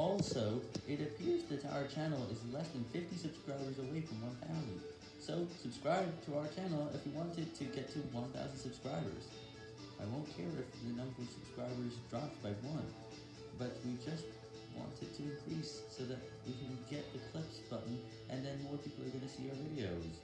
Also, it appears that our channel is less than 50 subscribers away from 1,000. So, subscribe to our channel if you want it to get to 1,000 subscribers. I won't care if the number of subscribers drops by one, but we just want it to increase so that we can get the clips button and then more people are going to see our videos.